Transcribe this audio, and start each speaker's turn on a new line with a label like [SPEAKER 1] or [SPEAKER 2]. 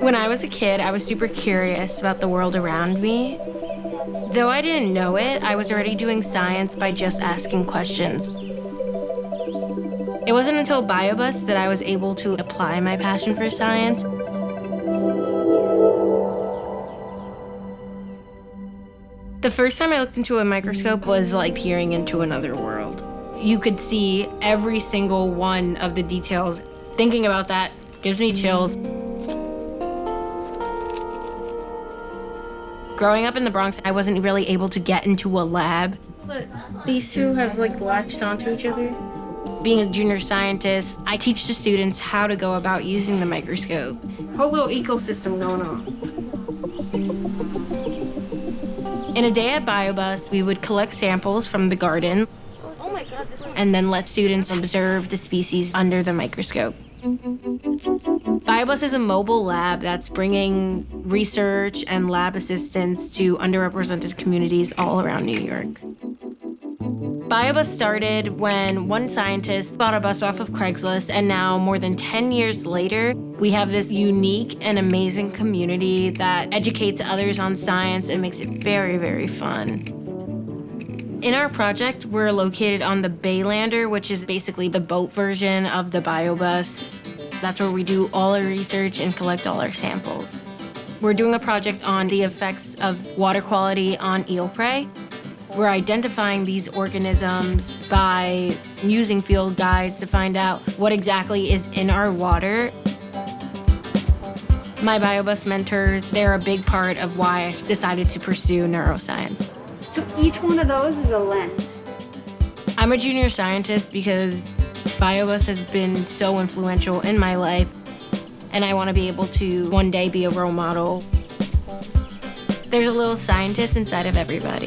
[SPEAKER 1] When I was a kid, I was super curious about the world around me. Though I didn't know it, I was already doing science by just asking questions. It wasn't until Biobus that I was able to apply my passion for science. The first time I looked into a microscope was like peering into another world. You could see every single one of the details. Thinking about that gives me chills. Growing up in the Bronx, I wasn't really able to get into a lab. But these two have like latched onto each other. Being a junior scientist, I teach the students how to go about using the microscope. Whole little ecosystem going on. In a day at BioBus, we would collect samples from the garden oh and then let students observe the species under the microscope. BioBus is a mobile lab that's bringing research and lab assistance to underrepresented communities all around New York. BioBus started when one scientist bought a bus off of Craigslist, and now, more than 10 years later, we have this unique and amazing community that educates others on science and makes it very, very fun. In our project, we're located on the Baylander, which is basically the boat version of the BioBus. That's where we do all our research and collect all our samples. We're doing a project on the effects of water quality on eel prey. We're identifying these organisms by using field guides to find out what exactly is in our water. My BioBus mentors, they're a big part of why I decided to pursue neuroscience.
[SPEAKER 2] So each one of those is a lens.
[SPEAKER 1] I'm a junior scientist because BioBus has been so influential in my life, and I want to be able to one day be a role model. There's a little scientist inside of everybody.